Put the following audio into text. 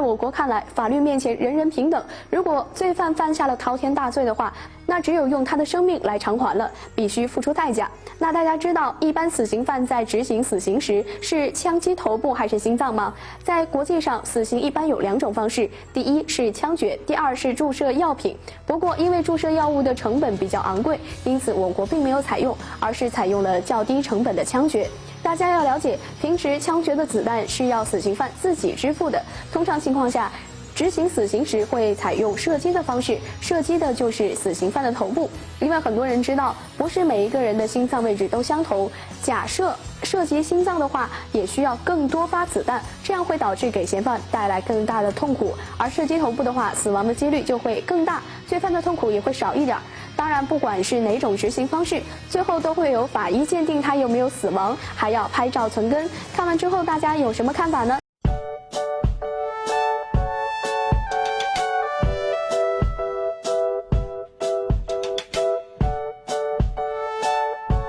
在我国看来，法律面前人人平等。如果罪犯犯下了滔天大罪的话，那只有用他的生命来偿还了，必须付出代价。那大家知道，一般死刑犯在执行死刑时是枪击头部还是心脏吗？在国际上，死刑一般有两种方式，第一是枪决，第二是注射药品。不过，因为注射药物的成本比较昂贵，因此我国并没有采用，而是采用了较低成本的枪决。大家要了解，平时枪决的子弹是要死刑犯自己支付的，通常情况下。执行死刑时会采用射击的方式，射击的就是死刑犯的头部。因为很多人知道，不是每一个人的心脏位置都相同。假设射击心脏的话，也需要更多发子弹，这样会导致给嫌犯带来更大的痛苦。而射击头部的话，死亡的几率就会更大，罪犯的痛苦也会少一点。当然，不管是哪种执行方式，最后都会有法医鉴定他有没有死亡，还要拍照存根。看完之后，大家有什么看法呢？